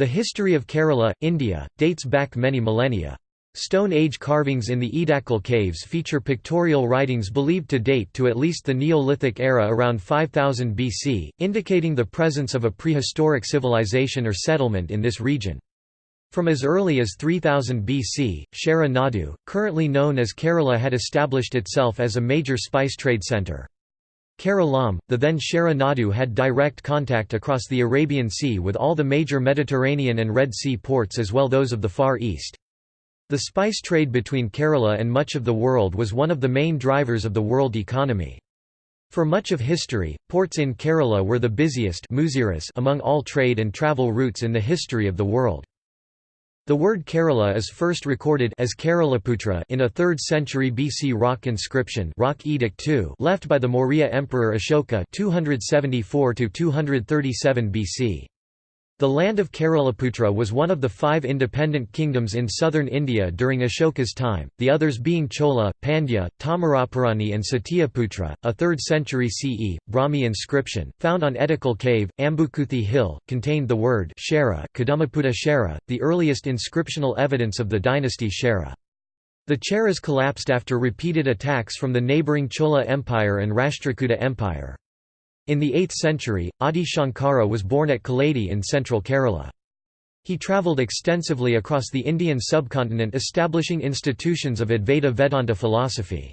The history of Kerala, India, dates back many millennia. Stone Age carvings in the Edakal caves feature pictorial writings believed to date to at least the Neolithic era around 5000 BC, indicating the presence of a prehistoric civilization or settlement in this region. From as early as 3000 BC, Chera Nadu, currently known as Kerala had established itself as a major spice trade centre. Keralam, the then Chera Nadu had direct contact across the Arabian Sea with all the major Mediterranean and Red Sea ports as well those of the Far East. The spice trade between Kerala and much of the world was one of the main drivers of the world economy. For much of history, ports in Kerala were the busiest among all trade and travel routes in the history of the world. The word Kerala is first recorded as Keralaputra in a 3rd century BC rock inscription rock edict II left by the Maurya Emperor Ashoka 274 BC. The land of Keralaputra was one of the five independent kingdoms in southern India during Ashoka's time, the others being Chola, Pandya, Tamarapurani and Satyaputra. A 3rd century CE, Brahmi inscription, found on Edakal cave, Ambukuthi hill, contained the word Shara, Kadamaputa Shara, the earliest inscriptional evidence of the dynasty Shara. The Cheras collapsed after repeated attacks from the neighbouring Chola Empire and Rashtrakuta Empire. In the 8th century, Adi Shankara was born at Kaladi in central Kerala. He travelled extensively across the Indian subcontinent establishing institutions of Advaita Vedanta philosophy.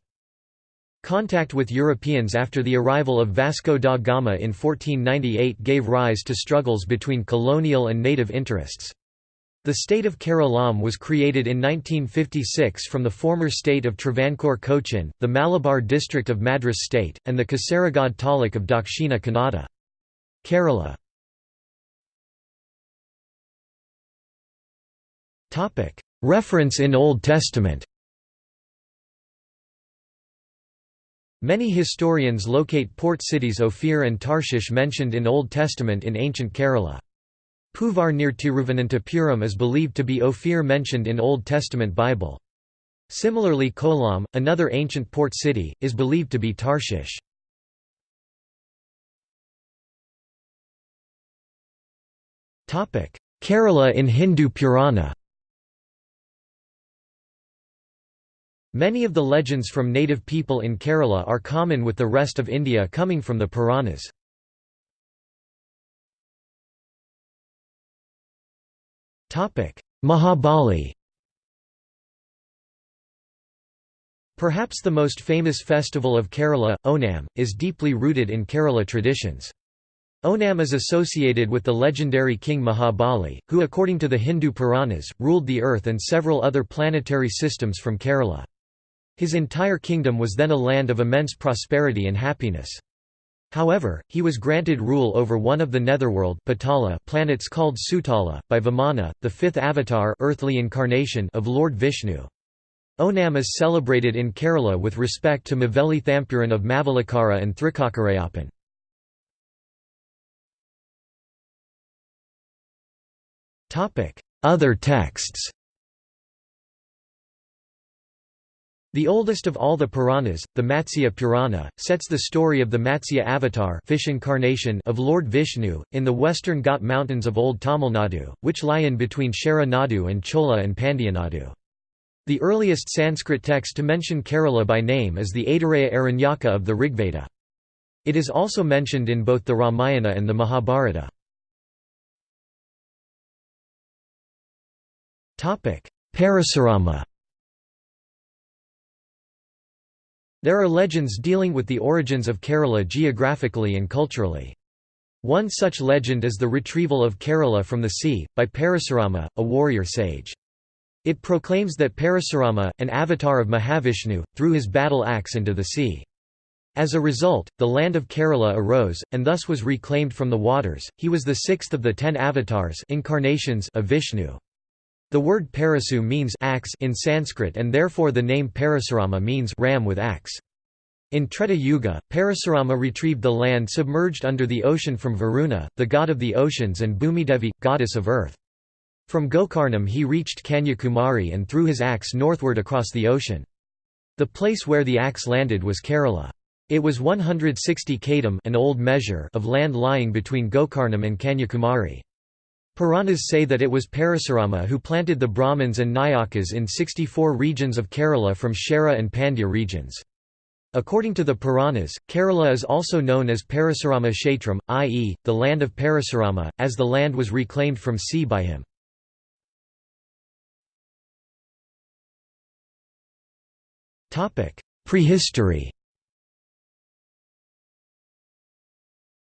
Contact with Europeans after the arrival of Vasco da Gama in 1498 gave rise to struggles between colonial and native interests. The state of Keralam was created in 1956 from the former state of Travancore Cochin, the Malabar district of Madras state, and the Kasaragod Taluk of Dakshina Kannada. Kerala Reference in Old Testament Many historians locate port cities Ophir and Tarshish mentioned in Old Testament in ancient Kerala. Poovar near Tiruvananthapuram is believed to be Ophir mentioned in Old Testament Bible. Similarly Kollam, another ancient port city, is believed to be Tarshish. Kerala in Hindu Purana Many of the legends from native people in Kerala are common with the rest of India coming from the Puranas. Mahabali Perhaps the most famous festival of Kerala, Onam, is deeply rooted in Kerala traditions. Onam is associated with the legendary king Mahabali, who according to the Hindu Puranas, ruled the earth and several other planetary systems from Kerala. His entire kingdom was then a land of immense prosperity and happiness. However, he was granted rule over one of the netherworld Patala planets called Sutala, by Vamana, the fifth avatar earthly incarnation of Lord Vishnu. Onam is celebrated in Kerala with respect to Maveli Thampuran of Mavelikara and Thrikkakarayapan. Other texts The oldest of all the Puranas, the Matsya Purana, sets the story of the Matsya avatar fish incarnation of Lord Vishnu, in the western Ghat mountains of Old Tamil Nadu, which lie in between Chera Nadu and Chola and Nadu. The earliest Sanskrit text to mention Kerala by name is the Aitareya Aranyaka of the Rigveda. It is also mentioned in both the Ramayana and the Mahabharata. Parasurama There are legends dealing with the origins of Kerala geographically and culturally. One such legend is the retrieval of Kerala from the sea, by Parasurama, a warrior sage. It proclaims that Parasurama, an avatar of Mahavishnu, threw his battle axe into the sea. As a result, the land of Kerala arose, and thus was reclaimed from the waters. He was the sixth of the ten avatars incarnations of Vishnu. The word parasu means axe in Sanskrit and therefore the name Parasurama means ram with axe. In Treta Yuga, Parasurama retrieved the land submerged under the ocean from Varuna, the god of the oceans and Bhumidevi, goddess of earth. From Gokarnam he reached Kanyakumari and threw his axe northward across the ocean. The place where the axe landed was Kerala. It was 160 kadam an old measure of land lying between Gokarnam and Kanyakumari. Puranas say that it was Parasurama who planted the Brahmins and Nayakas in 64 regions of Kerala from Shera and Pandya regions. According to the Puranas, Kerala is also known as Parasurama Kshetram, i.e., the land of Parasurama, as the land was reclaimed from sea by him. Prehistory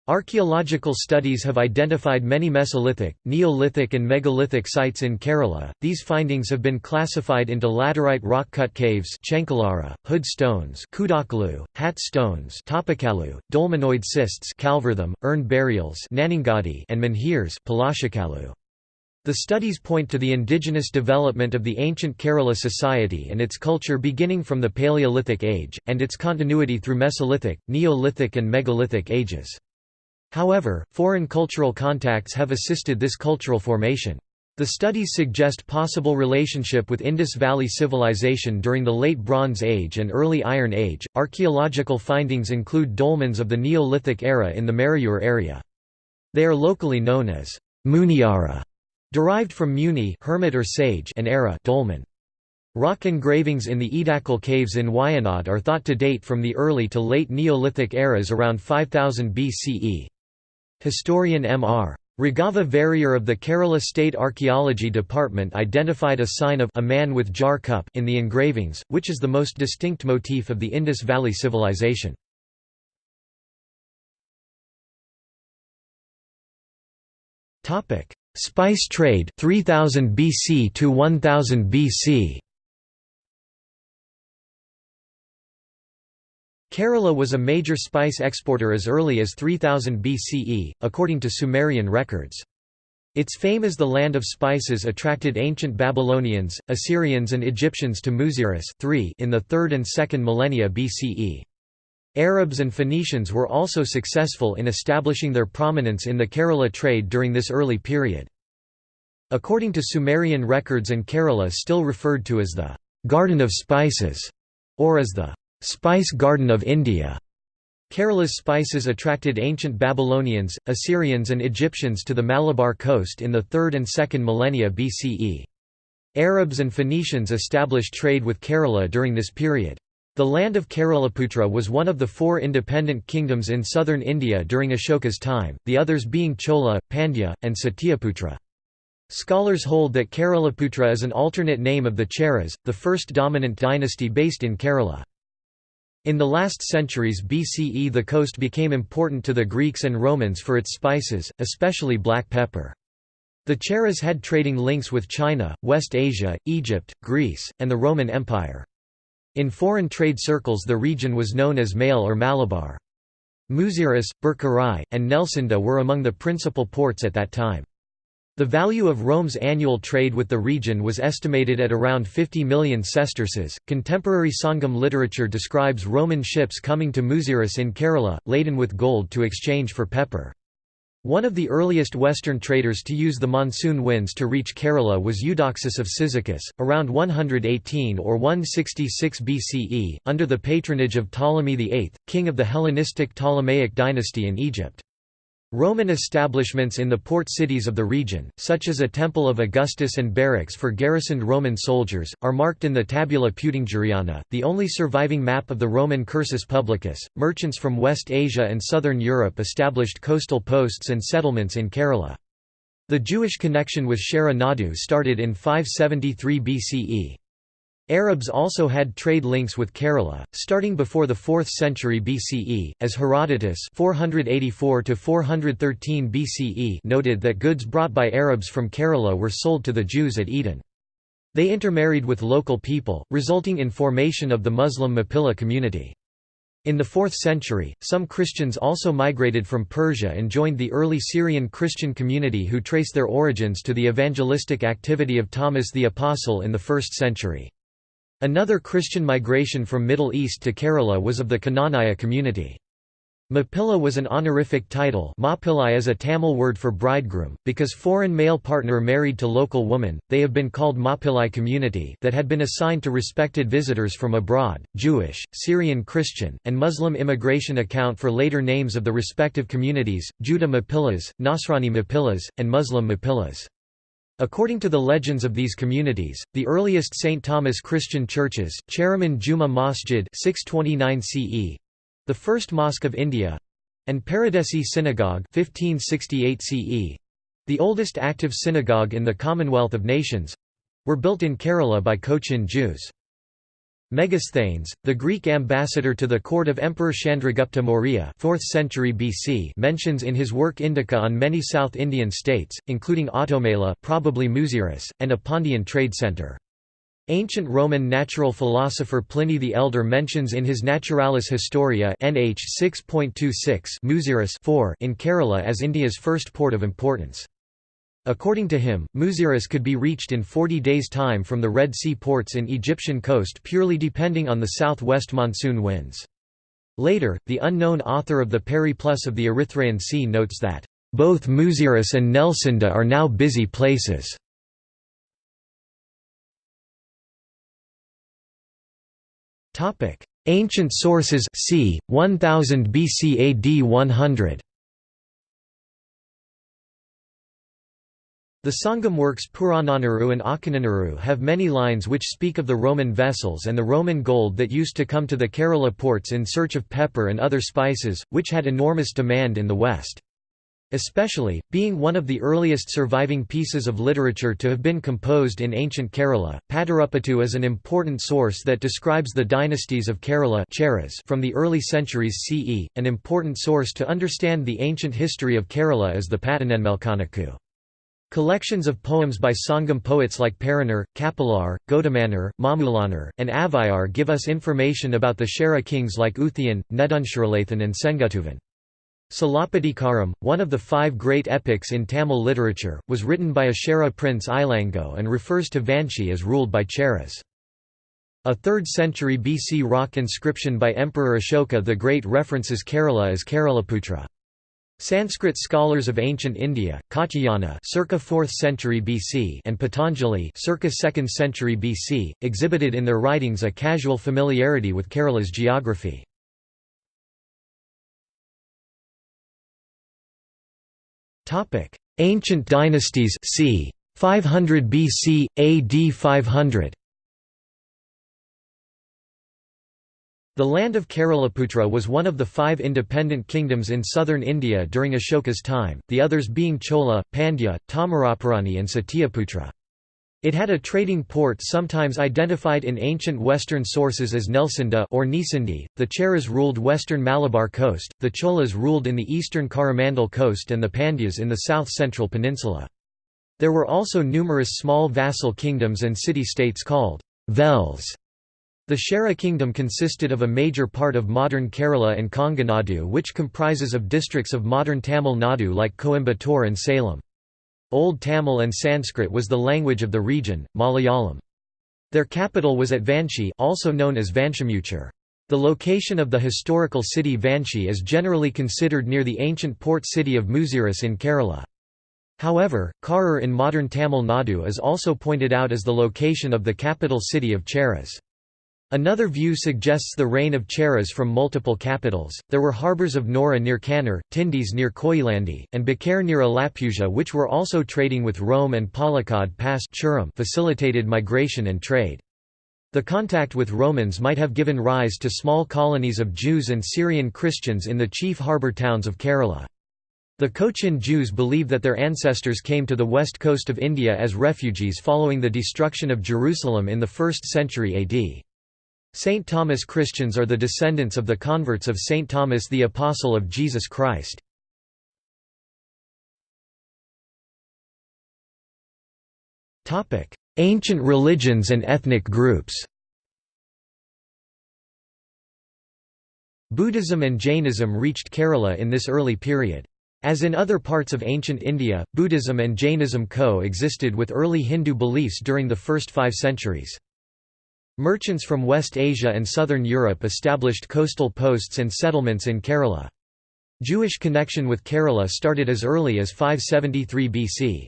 Archaeological studies have identified many Mesolithic, Neolithic and megalithic sites in Kerala. These findings have been classified into laterite rock-cut caves Chenkalara, hood stones Kudakalu, hat stones Topakalu, dolmenoid cists Kalvartham, urn burials Nanangadi and menhirs Palashakalu. The studies point to the indigenous development of the ancient Kerala society and its culture beginning from the Paleolithic age, and its continuity through Mesolithic, Neolithic and megalithic ages. However, foreign cultural contacts have assisted this cultural formation. The studies suggest possible relationship with Indus Valley Civilization during the Late Bronze Age and Early Iron Age. Archaeological findings include dolmens of the Neolithic era in the Marayur area. They are locally known as Muniara, derived from Muni hermit or sage and era dolmen. Rock engravings in the Edakal caves in Wayanad are thought to date from the early to late Neolithic eras around 5000 BCE. Historian M.R. Raghava Varier of the Kerala State Archaeology Department identified a sign of a man with jar cup in the engravings, which is the most distinct motif of the Indus Valley Civilization. Spice trade 3000 BC to 1000 BC Kerala was a major spice exporter as early as 3000 BCE, according to Sumerian records. Its fame as the land of spices attracted ancient Babylonians, Assyrians and Egyptians to Muziris in the 3rd and 2nd millennia BCE. Arabs and Phoenicians were also successful in establishing their prominence in the Kerala trade during this early period. According to Sumerian records and Kerala still referred to as the «Garden of Spices» or as the Spice Garden of India. Kerala's spices attracted ancient Babylonians, Assyrians and Egyptians to the Malabar coast in the 3rd and 2nd millennia BCE. Arabs and Phoenicians established trade with Kerala during this period. The land of Keralaputra was one of the four independent kingdoms in southern India during Ashoka's time, the others being Chola, Pandya, and Satyaputra. Scholars hold that Keralaputra is an alternate name of the Cheras, the first dominant dynasty based in Kerala. In the last centuries BCE the coast became important to the Greeks and Romans for its spices, especially black pepper. The Cheras had trading links with China, West Asia, Egypt, Greece, and the Roman Empire. In foreign trade circles the region was known as Male or Malabar. Muziris, Berkarai, and Nelcynda were among the principal ports at that time. The value of Rome's annual trade with the region was estimated at around 50 million sesterces. Contemporary Sangam literature describes Roman ships coming to Muziris in Kerala, laden with gold to exchange for pepper. One of the earliest Western traders to use the monsoon winds to reach Kerala was Eudoxus of Cyzicus, around 118 or 166 BCE, under the patronage of Ptolemy VIII, king of the Hellenistic Ptolemaic dynasty in Egypt. Roman establishments in the port cities of the region, such as a temple of Augustus and barracks for garrisoned Roman soldiers, are marked in the Tabula Peutingeriana, the only surviving map of the Roman Cursus Publicus. Merchants from West Asia and southern Europe established coastal posts and settlements in Kerala. The Jewish connection with Shera Nadu started in 573 BCE. Arabs also had trade links with Kerala, starting before the 4th century BCE, as Herodotus 484 BCE noted that goods brought by Arabs from Kerala were sold to the Jews at Aden. They intermarried with local people, resulting in formation of the Muslim Mappila community. In the 4th century, some Christians also migrated from Persia and joined the early Syrian Christian community who trace their origins to the evangelistic activity of Thomas the Apostle in the 1st century. Another Christian migration from Middle East to Kerala was of the Knanaya community. Mapilla was an honorific title Mappillai is a Tamil word for bridegroom, because foreign male partner married to local woman, they have been called Mappillai community that had been assigned to respected visitors from abroad. Jewish, Syrian Christian, and Muslim immigration account for later names of the respective communities, Judah Mappillas, Nasrani Mappillas, and Muslim Mappillas. According to the legends of these communities, the earliest St. Thomas Christian churches, Cheraman Juma Masjid 629 CE, the first mosque of India and Paradesi Synagogue 1568 CE, the oldest active synagogue in the Commonwealth of Nations were built in Kerala by Cochin Jews. Megasthenes, the Greek ambassador to the court of Emperor Chandragupta Maurya 4th century BC mentions in his work Indica on many South Indian states, including Automela probably Muziris, and a Pandyan trade centre. Ancient Roman natural philosopher Pliny the Elder mentions in his Naturalis Historia NH 6.26 4 in Kerala as India's first port of importance. According to him, Muziris could be reached in 40 days' time from the Red Sea ports in Egyptian coast purely depending on the southwest monsoon winds. Later, the unknown author of the Periplus of the Erythraean Sea notes that, "...both Muziris and Nelcynda are now busy places." Ancient sources c. 1000 BC AD 100. The Sangam works Purananuru and Akananuru have many lines which speak of the Roman vessels and the Roman gold that used to come to the Kerala ports in search of pepper and other spices, which had enormous demand in the west. Especially, being one of the earliest surviving pieces of literature to have been composed in ancient Kerala, Padarupattu is an important source that describes the dynasties of Kerala from the early centuries CE. An important source to understand the ancient history of Kerala is the Patanenmelkanakku. Collections of poems by Sangam poets like Paranar, Kapilar, Godamannar, Mamulanar, and Avvaiyar give us information about the Chera kings like Uthian, Nedunshiralathan and Senguttuvan. Silappatikaram, one of the five great epics in Tamil literature, was written by a Chera prince Ilango and refers to Vanchi as ruled by Cheras. A 3rd century BC rock inscription by Emperor Ashoka the Great references Kerala as Keralaputra. Sanskrit scholars of ancient India, Katyayana circa 4th century BC and Patanjali circa 2nd century BC, exhibited in their writings a casual familiarity with Kerala's geography. Ancient dynasties c. 500 BC AD 500. The land of Keralaputra was one of the five independent kingdoms in southern India during Ashoka's time, the others being Chola, Pandya, Tamarapurani and Satyaputra. It had a trading port sometimes identified in ancient Western sources as Nelcynda or Nisindi. The Cheras ruled western Malabar coast, the Cholas ruled in the eastern Coromandel coast and the Pandyas in the south-central peninsula. There were also numerous small vassal kingdoms and city-states called Vels. The Chera kingdom consisted of a major part of modern Kerala and Konganadu which comprises of districts of modern Tamil Nadu like Coimbatore and Salem. Old Tamil and Sanskrit was the language of the region, Malayalam. Their capital was at Vanchi also known as Vanchamuchar. The location of the historical city Vanchi is generally considered near the ancient port city of Muziris in Kerala. However, Karur in modern Tamil Nadu is also pointed out as the location of the capital city of Cheras. Another view suggests the reign of Cheras from multiple capitals. There were harbours of Nora near Kannur, Tyndis near Koyilandy, and Bakare near Alappuzha which were also trading with Rome and Palakkad past Churam facilitated migration and trade. The contact with Romans might have given rise to small colonies of Jews and Syrian Christians in the chief harbour towns of Kerala. The Cochin Jews believe that their ancestors came to the west coast of India as refugees following the destruction of Jerusalem in the 1st century AD. St. Thomas Christians are the descendants of the converts of St. Thomas the Apostle of Jesus Christ. Ancient religions and ethnic groups Buddhism and Jainism reached Kerala in this early period. As in other parts of ancient India, Buddhism and Jainism co-existed with early Hindu beliefs during the first five centuries. Merchants from West Asia and southern Europe established coastal posts and settlements in Kerala. Jewish connection with Kerala started as early as 573 BC.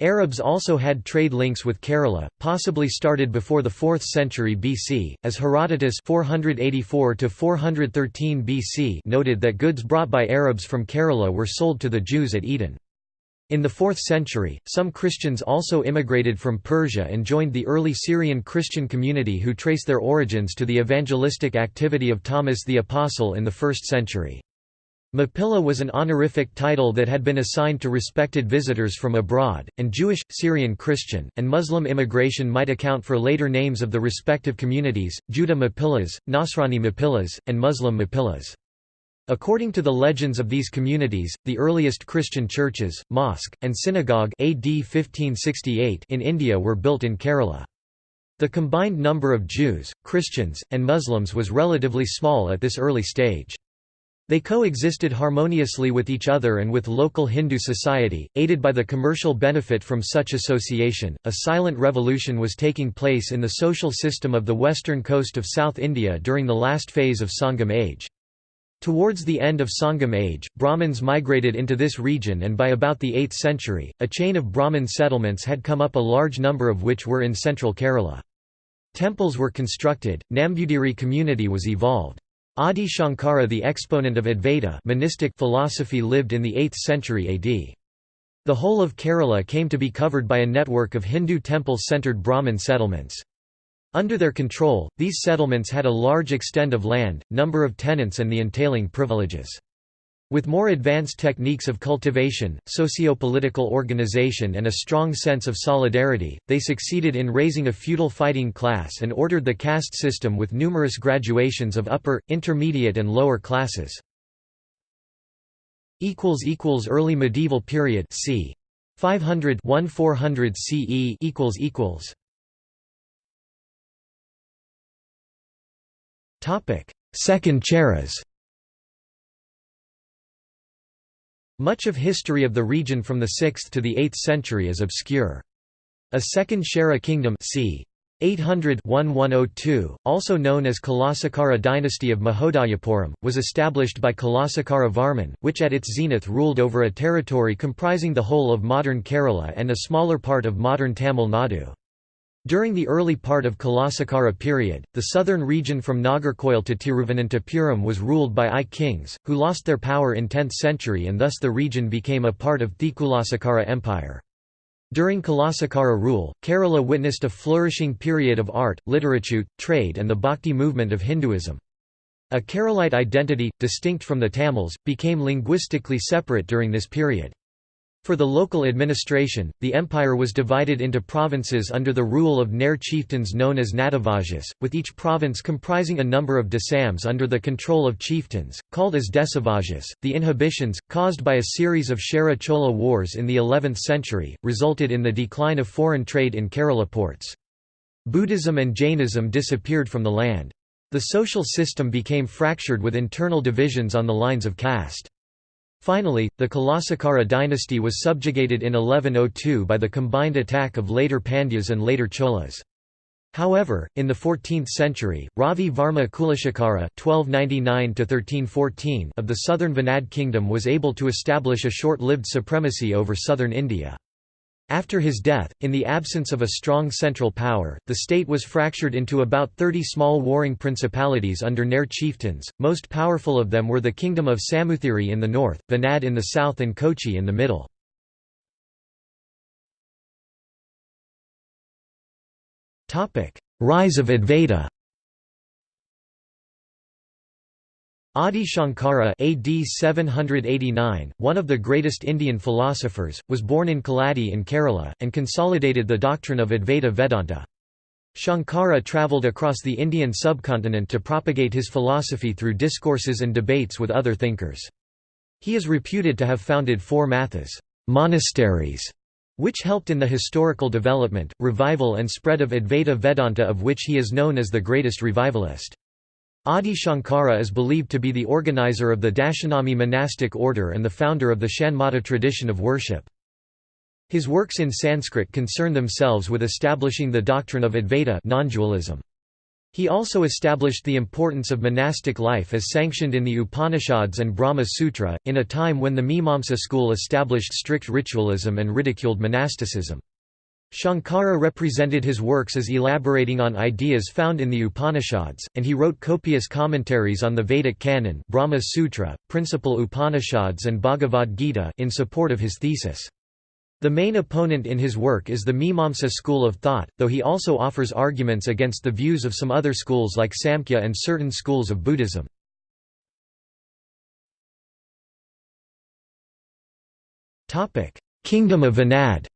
Arabs also had trade links with Kerala, possibly started before the 4th century BC, as Herodotus 484 BC noted that goods brought by Arabs from Kerala were sold to the Jews at Aden. In the 4th century, some Christians also immigrated from Persia and joined the early Syrian Christian community who trace their origins to the evangelistic activity of Thomas the Apostle in the 1st century. Mapilla was an honorific title that had been assigned to respected visitors from abroad, and Jewish, Syrian Christian, and Muslim immigration might account for later names of the respective communities, Judah Mapillas, Nasrani Mapillas, and Muslim Mapillas. According to the legends of these communities, the earliest Christian churches, mosque, and synagogue AD 1568 in India were built in Kerala. The combined number of Jews, Christians, and Muslims was relatively small at this early stage. They coexisted harmoniously with each other and with local Hindu society, aided by the commercial benefit from such association. A silent revolution was taking place in the social system of the western coast of South India during the last phase of Sangam age. Towards the end of Sangam age, Brahmins migrated into this region and by about the 8th century, a chain of Brahmin settlements had come up a large number of which were in central Kerala. Temples were constructed, Nambudiri community was evolved. Adi Shankara the exponent of Advaita monistic philosophy lived in the 8th century AD. The whole of Kerala came to be covered by a network of Hindu temple-centered Brahmin settlements. Under their control, these settlements had a large extent of land, number of tenants and the entailing privileges. With more advanced techniques of cultivation, socio-political organization and a strong sense of solidarity, they succeeded in raising a feudal fighting class and ordered the caste system with numerous graduations of upper, intermediate and lower classes. Early medieval period c. 500 1400 CE Second Cheras Much of history of the region from the 6th to the 8th century is obscure. A second Chera kingdom c. 800 also known as Kulasekara dynasty of Mahodayapuram, was established by Kulasekara Varman, which at its zenith ruled over a territory comprising the whole of modern Kerala and a smaller part of modern Tamil Nadu. During the early part of Kulasekara period, the southern region from Nagarkoil to Tiruvananthapuram was ruled by Ay kings, who lost their power in 10th century and thus the region became a part of Thikulasekara Empire. During Kulasekara rule, Kerala witnessed a flourishing period of art, literature, trade and the Bhakti movement of Hinduism. A Keralite identity, distinct from the Tamils, became linguistically separate during this period. For the local administration, the empire was divided into provinces under the rule of Nair chieftains known as Natavajas, with each province comprising a number of desams under the control of chieftains, called as Desavajas. The inhibitions, caused by a series of Chera Chola wars in the 11th century, resulted in the decline of foreign trade in Kerala ports. Buddhism and Jainism disappeared from the land. The social system became fractured with internal divisions on the lines of caste. Finally, the Kulasekara dynasty was subjugated in 1102 by the combined attack of later Pandyas and later Cholas. However, in the 14th century, Ravi Varma Kulashekara (1299–1314) of the southern Venad kingdom was able to establish a short-lived supremacy over southern India. After his death, in the absence of a strong central power, the state was fractured into about 30 small warring principalities under Nair chieftains, most powerful of them were the kingdom of Samuthiri in the north, Venad in the south and Kochi in the middle. Rise of Advaita Adi Shankara AD 789, one of the greatest Indian philosophers, was born in Kaladi in Kerala, and consolidated the doctrine of Advaita Vedanta. Shankara travelled across the Indian subcontinent to propagate his philosophy through discourses and debates with other thinkers. He is reputed to have founded four mathas monasteries, which helped in the historical development, revival and spread of Advaita Vedanta of which he is known as the greatest revivalist. Adi Shankara is believed to be the organizer of the Dashanami monastic order and the founder of the Shanmata tradition of worship. His works in Sanskrit concern themselves with establishing the doctrine of Advaita non-dualism. He also established the importance of monastic life as sanctioned in the Upanishads and Brahma Sutra, in a time when the Mimamsa school established strict ritualism and ridiculed monasticism. Shankara represented his works as elaborating on ideas found in the Upanishads, and he wrote copious commentaries on the Vedic canon Brahma Sutra, principal Upanishads and Bhagavad Gita in support of his thesis. The main opponent in his work is the Mimamsa school of thought, though he also offers arguments against the views of some other schools like Samkhya and certain schools of Buddhism. Kingdom of Venad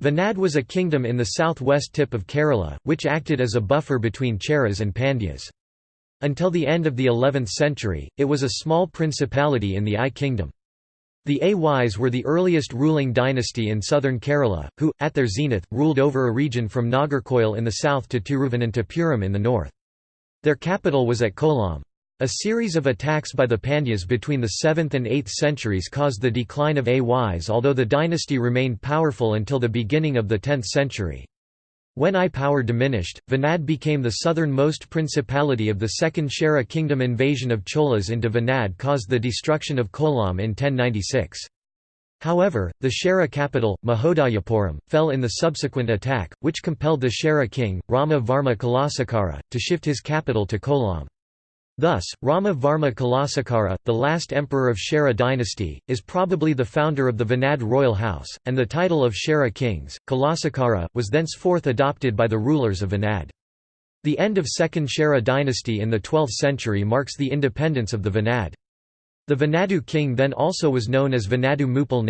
Venad was a kingdom in the southwest tip of Kerala, which acted as a buffer between Cheras and Pandyas. Until the end of the 11th century, it was a small principality in the Ay kingdom. The Ays were the earliest ruling dynasty in southern Kerala, who, at their zenith, ruled over a region from Nagarkoil in the south to Tiruvananthapuram in the north. Their capital was at Kollam. A series of attacks by the Pandyas between the 7th and 8th centuries caused the decline of Ays although the dynasty remained powerful until the beginning of the 10th century. When Ay power diminished, Venad became the southernmost principality of the Second Chera kingdom invasion of Cholas into Venad caused the destruction of Kollam in 1096. However, the Chera capital, Mahodayapuram, fell in the subsequent attack, which compelled the Chera king, Rama Varma Kulasekara, to shift his capital to Kollam. Thus, Rama Varma Kulasekara, the last emperor of Chera dynasty, is probably the founder of the Venad royal house, and the title of Chera kings, Kulasekara, was thenceforth adopted by the rulers of Venad. The end of Second Chera dynasty in the 12th century marks the independence of the Venad. The Venadu king then also was known as Venadu Mupal.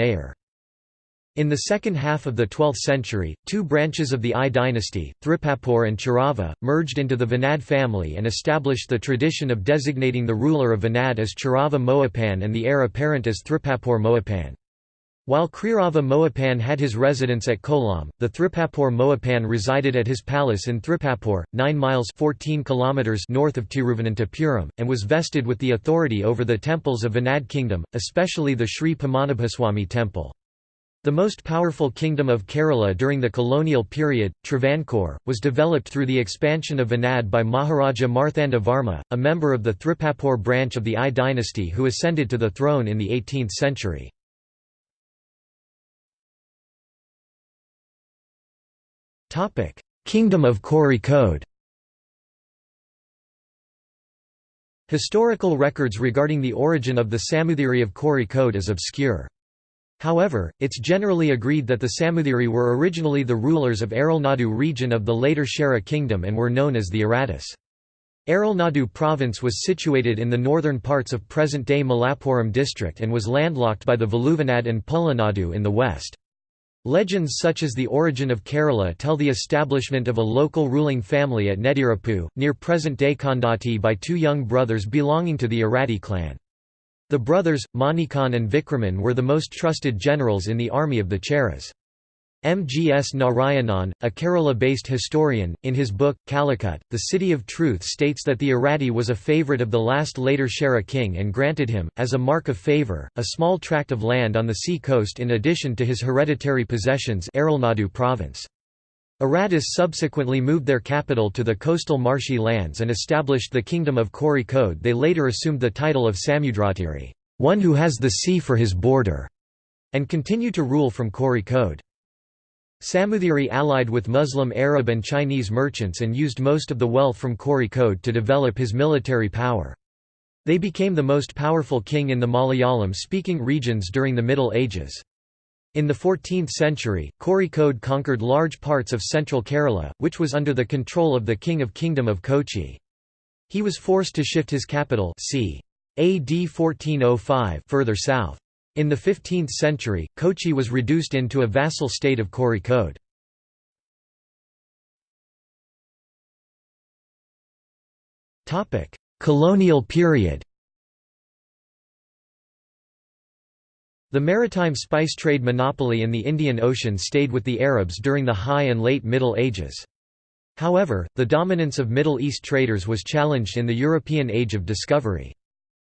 In the second half of the 12th century, two branches of the Ay dynasty, Thripapur and Chirava, merged into the Venad family and established the tradition of designating the ruler of Venad as Chirava Mohipan and the heir apparent as Thripapur Mohipan. While Chirava Mohipan had his residence at Kollam, the Thripapur Mohipan resided at his palace in Thripapur, 9 miles 14 kilometers north of Tiruvananthapuram, and was vested with the authority over the temples of Venad kingdom, especially the Sri Padmanabhaswamy temple. The most powerful kingdom of Kerala during the colonial period, Travancore, was developed through the expansion of Venad by Maharaja Marthanda Varma, a member of the Thripapur branch of the Ay dynasty who ascended to the throne in the 18th century. Kingdom of Kozhikode Historical records regarding the origin of the Samuthiri of Kozhikode is obscure. However, it's generally agreed that the Samuthiri were originally the rulers of Aralnadu region of the later Chera kingdom and were known as the Aratus. Aralnadu province was situated in the northern parts of present-day Malappuram district and was landlocked by the Valluvanad and Pulanadu in the west. Legends such as the origin of Kerala tell the establishment of a local ruling family at Nedirappu, near present-day Kondotty by two young brothers belonging to the Arati clan. The brothers, Manikan and Vikraman were the most trusted generals in the army of the Cheras. M. G. S. Narayanan, a Kerala-based historian, in his book, Calicut, The City of Truth states that the Arati was a favourite of the last later Chera king and granted him, as a mark of favour, a small tract of land on the sea coast in addition to his hereditary possessions Aralnadu province. Aratus subsequently moved their capital to the coastal marshy lands and established the kingdom of Kozhikode they later assumed the title of Samudratiri one who has the sea for his border", and continued to rule from Kozhikode. Samuthiri allied with Muslim Arab and Chinese merchants and used most of the wealth from Kozhikode to develop his military power. They became the most powerful king in the Malayalam-speaking regions during the Middle Ages. In the 14th century, Kozhikode conquered large parts of central Kerala, which was under the control of the king of Kingdom of Kochi. He was forced to shift his capital c. AD 1405 further south. In the 15th century, Kochi was reduced into a vassal state of Kozhikode. Colonial period The maritime spice trade monopoly in the Indian Ocean stayed with the Arabs during the High and Late Middle Ages. However, the dominance of Middle East traders was challenged in the European Age of Discovery.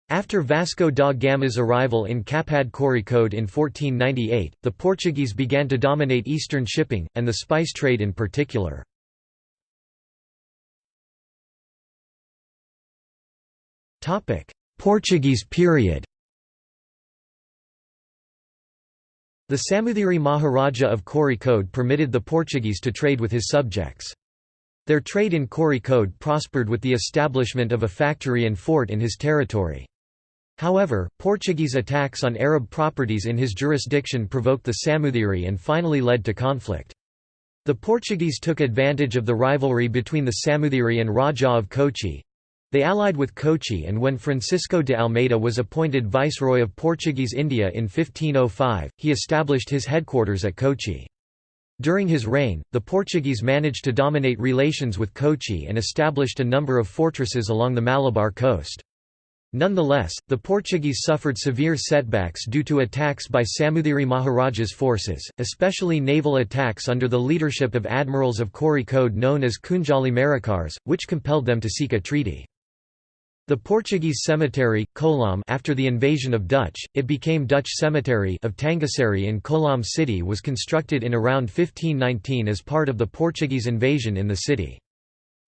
After Vasco da Gama's arrival in Kappad Kozhikode in 1498, the Portuguese began to dominate eastern shipping, and the spice trade in particular. Portuguese period The Samuthiri Maharaja of Kozhikode permitted the Portuguese to trade with his subjects. Their trade in Kozhikode prospered with the establishment of a factory and fort in his territory. However, Portuguese attacks on Arab properties in his jurisdiction provoked the Samuthiri and finally led to conflict. The Portuguese took advantage of the rivalry between the Samuthiri and Raja of Kochi. They allied with Kochi and when Francisco de Almeida was appointed Viceroy of Portuguese India in 1505, he established his headquarters at Kochi. During his reign, the Portuguese managed to dominate relations with Kochi and established a number of fortresses along the Malabar coast. Nonetheless, the Portuguese suffered severe setbacks due to attacks by Samuthiri Maharaja's forces, especially naval attacks under the leadership of admirals of Kozhikode known as Kunjali Marakkars, which compelled them to seek a treaty. The Portuguese cemetery, Kollam after the invasion of Dutch, it became Dutch Cemetery of Tangassery in Kollam city was constructed in around 1519 as part of the Portuguese invasion in the city.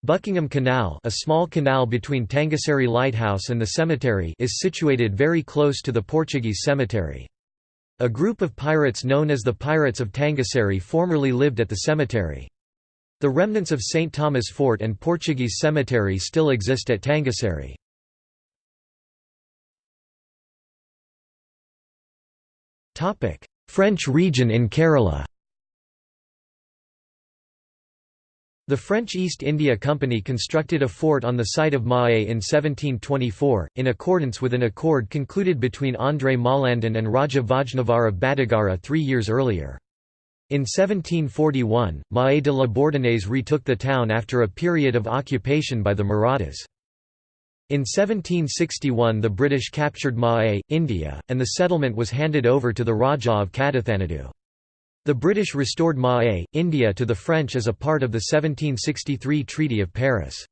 Buckingham Canal a small canal between Tangassery Lighthouse and the cemetery is situated very close to the Portuguese cemetery. A group of pirates known as the Pirates of Tangassery formerly lived at the cemetery. The remnants of St. Thomas Fort and Portuguese cemetery still exist at Tangassery. French region in Kerala The French East India Company constructed a fort on the site of Mahé in 1724, in accordance with an accord concluded between André Malandan and Raja Vajnavar of Badagara three years earlier. In 1741, Mahé de la Bourdonnais retook the town after a period of occupation by the Marathas. In 1761 the British captured Mahé, India, and the settlement was handed over to the Rajah of Kadathanadu. The British restored Mahé, India to the French as a part of the 1763 Treaty of Paris.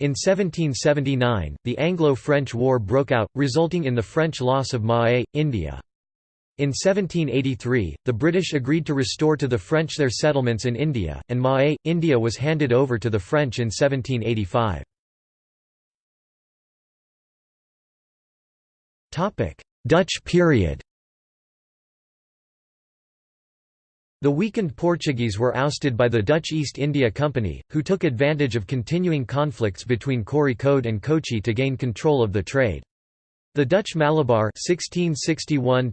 In 1779, the Anglo-French War broke out, resulting in the French loss of Mahé, India. In 1783, the British agreed to restore to the French their settlements in India, and Mahé, India was handed over to the French in 1785. Dutch period The weakened Portuguese were ousted by the Dutch East India Company, who took advantage of continuing conflicts between Kozhikode and Kochi to gain control of the trade. The Dutch Malabar 1661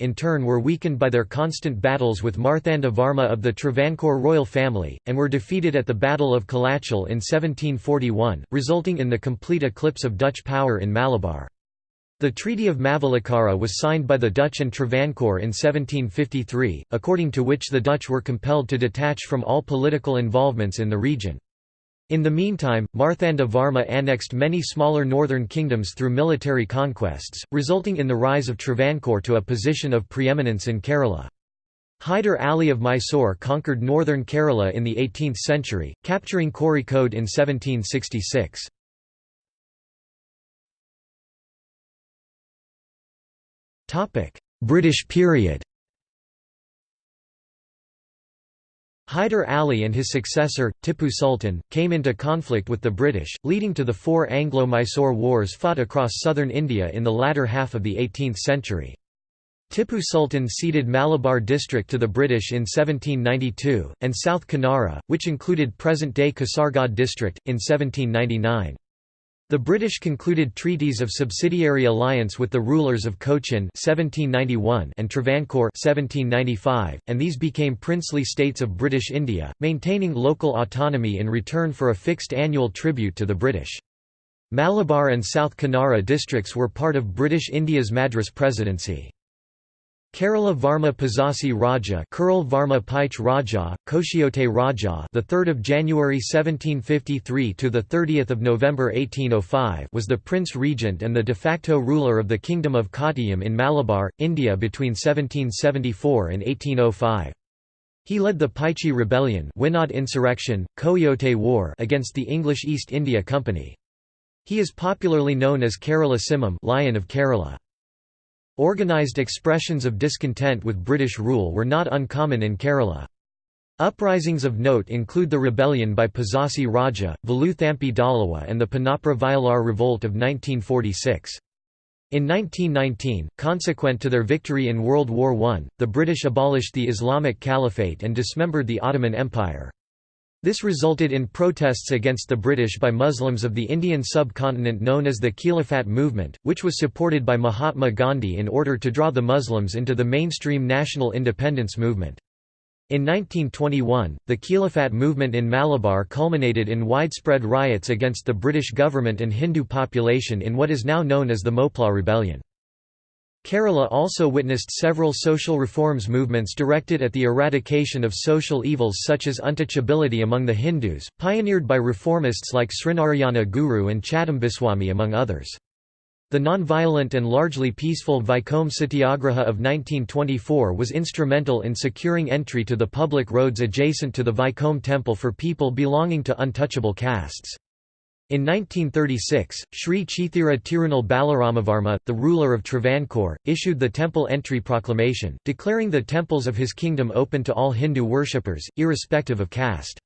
in turn were weakened by their constant battles with Marthanda Varma of the Travancore royal family, and were defeated at the Battle of Colachel in 1741, resulting in the complete eclipse of Dutch power in Malabar. The Treaty of Mavelikara was signed by the Dutch and Travancore in 1753, according to which the Dutch were compelled to detach from all political involvements in the region. In the meantime, Marthanda Varma annexed many smaller northern kingdoms through military conquests, resulting in the rise of Travancore to a position of preeminence in Kerala. Hyder Ali of Mysore conquered northern Kerala in the 18th century, capturing Kozhikode in 1766. British period Hyder Ali and his successor, Tippu Sultan, came into conflict with the British, leading to the four Anglo-Mysore wars fought across southern India in the latter half of the 18th century. Tippu Sultan ceded Malabar district to the British in 1792, and South Kanara, which included present-day Kasargod district, in 1799. The British concluded treaties of subsidiary alliance with the rulers of Cochin 1791 and Travancore 1795, and these became princely states of British India, maintaining local autonomy in return for a fixed annual tribute to the British. Malabar and South Kanara districts were part of British India's Madras Presidency. Kerala Varma Pazhassi Raja Kurul Varma Paich Raja, Koshiote Raja the 3rd of January 1753 to the 30th of November 1805 was the prince regent and the de facto ruler of the kingdom of Kottayam in Malabar, India between 1774 and 1805. He led the Paichi rebellion Wynaad insurrection, Koyote War against the English East India Company. He is popularly known as Kerala Simham Lion of Kerala. Organised expressions of discontent with British rule were not uncommon in Kerala. Uprisings of note include the rebellion by Pazhassi Raja, Veluthampi Dalawa and the Punnapra Vayalar Revolt of 1946. In 1919, consequent to their victory in World War I, the British abolished the Islamic Caliphate and dismembered the Ottoman Empire. This resulted in protests against the British by Muslims of the Indian subcontinent known as the Khilafat movement, which was supported by Mahatma Gandhi in order to draw the Muslims into the mainstream national independence movement. In 1921, the Khilafat movement in Malabar culminated in widespread riots against the British government and Hindu population in what is now known as the Moplah Rebellion. Kerala also witnessed several social reforms movements directed at the eradication of social evils such as untouchability among the Hindus, pioneered by reformists like Srinarayana Guru and Chattambiswamy among others. The non-violent and largely peaceful Vaikom Satyagraha of 1924 was instrumental in securing entry to the public roads adjacent to the Vaikom temple for people belonging to untouchable castes. In 1936, Sri Chithira Tirunal Balaramavarma, the ruler of Travancore, issued the temple entry proclamation, declaring the temples of his kingdom open to all Hindu worshippers, irrespective of caste.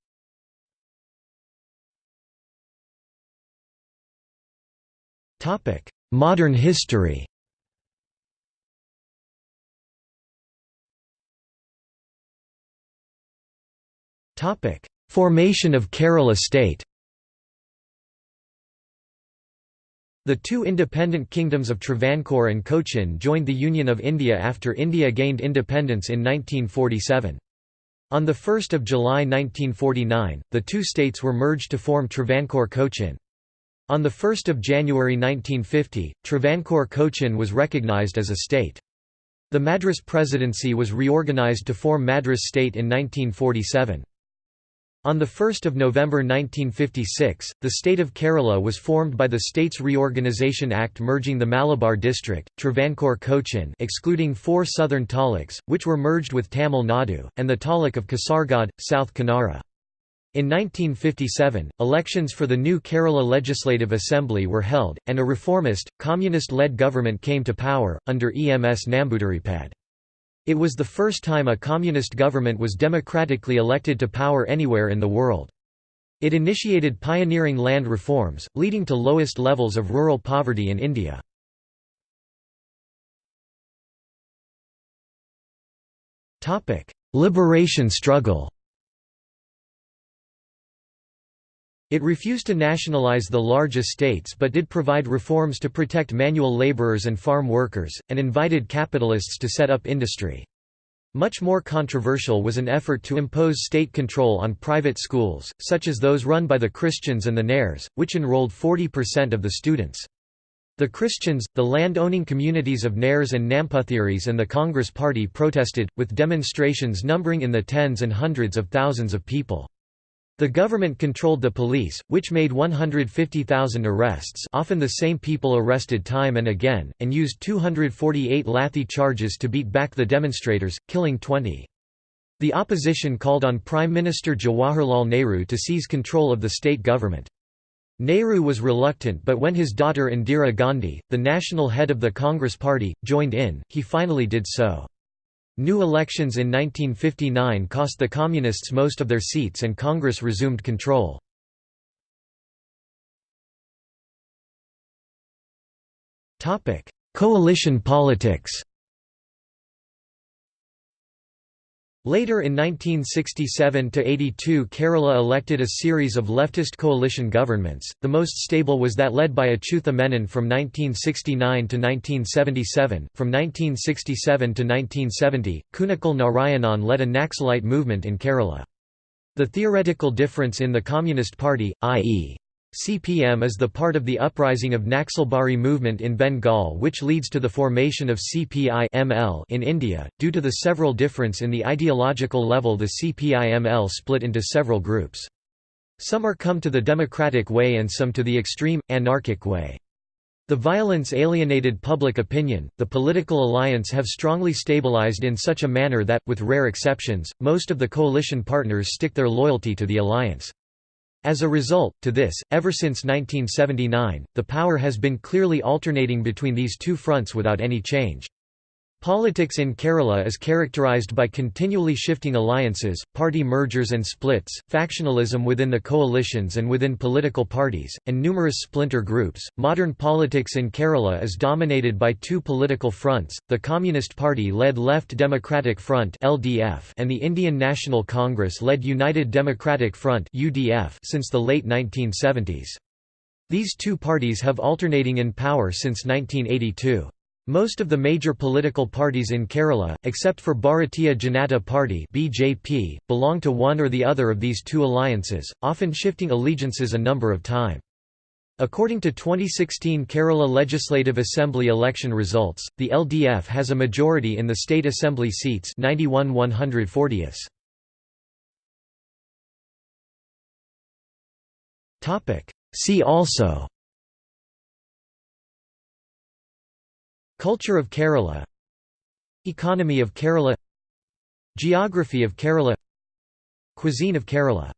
Modern history Formation of Kerala state The two independent kingdoms of Travancore and Cochin joined the Union of India after India gained independence in 1947. On 1 July 1949, the two states were merged to form Travancore-Cochin. On 1 January 1950, Travancore-Cochin was recognized as a state. The Madras Presidency was reorganized to form Madras State in 1947. On 1 November 1956, the state of Kerala was formed by the States Reorganisation Act merging the Malabar district, Travancore-Cochin excluding four southern taluks, which were merged with Tamil Nadu, and the taluk of Kasaragod, South Kanara. In 1957, elections for the new Kerala Legislative Assembly were held, and a reformist, communist-led government came to power, under EMS Namboodiripad. It was the first time a communist government was democratically elected to power anywhere in the world. It initiated pioneering land reforms, leading to lowest levels of rural poverty in India. Liberation struggle It refused to nationalize the large estates but did provide reforms to protect manual laborers and farm workers, and invited capitalists to set up industry. Much more controversial was an effort to impose state control on private schools, such as those run by the Christians and the Nairs, which enrolled 40% of the students. The Christians, the land-owning communities of Nairs and Namputhiris and the Congress Party protested, with demonstrations numbering in the tens and hundreds of thousands of people. The government controlled the police, which made 150,000 arrests often the same people arrested time and again, and used 248 lathi charges to beat back the demonstrators, killing 20. The opposition called on Prime Minister Jawaharlal Nehru to seize control of the state government. Nehru was reluctant but when his daughter Indira Gandhi, the national head of the Congress Party, joined in, he finally did so. New elections in 1959 cost the Communists most of their seats and Congress resumed control. Coalition politics Later in 1967–82 Kerala elected a series of leftist coalition governments, the most stable was that led by Achutha Menon from 1969 to 1977. From 1967 to 1970, Kunnikkal Narayanan led a Naxalite movement in Kerala. The theoretical difference in the Communist Party, i.e. CPM is the part of the uprising of Naxalbari movement in Bengal which leads to the formation of CPI in India. Due to the several difference in the ideological level the CPI-ML split into several groups. Some are come to the democratic way and some to the extreme, anarchic way. The violence alienated public opinion, the political alliance have strongly stabilized in such a manner that, with rare exceptions, most of the coalition partners stick their loyalty to the alliance. As a result, to this, ever since 1979, the power has been clearly alternating between these two fronts without any change. Politics in Kerala is characterized by continually shifting alliances, party mergers and splits, factionalism within the coalitions and within political parties, and numerous splinter groups. Modern politics in Kerala is dominated by two political fronts: the Communist Party-led Left Democratic Front (LDF) and the Indian National Congress-led United Democratic Front (UDF) since the late 1970s. These two parties have alternating in power since 1982. Most of the major political parties in Kerala, except for Bharatiya Janata Party (BJP), belong to one or the other of these two alliances, often shifting allegiances a number of times. According to 2016 Kerala Legislative Assembly election results, the LDF has a majority in the state assembly seats 91 140 See also Culture of Kerala. Economy of Kerala. Geography of Kerala. Cuisine of Kerala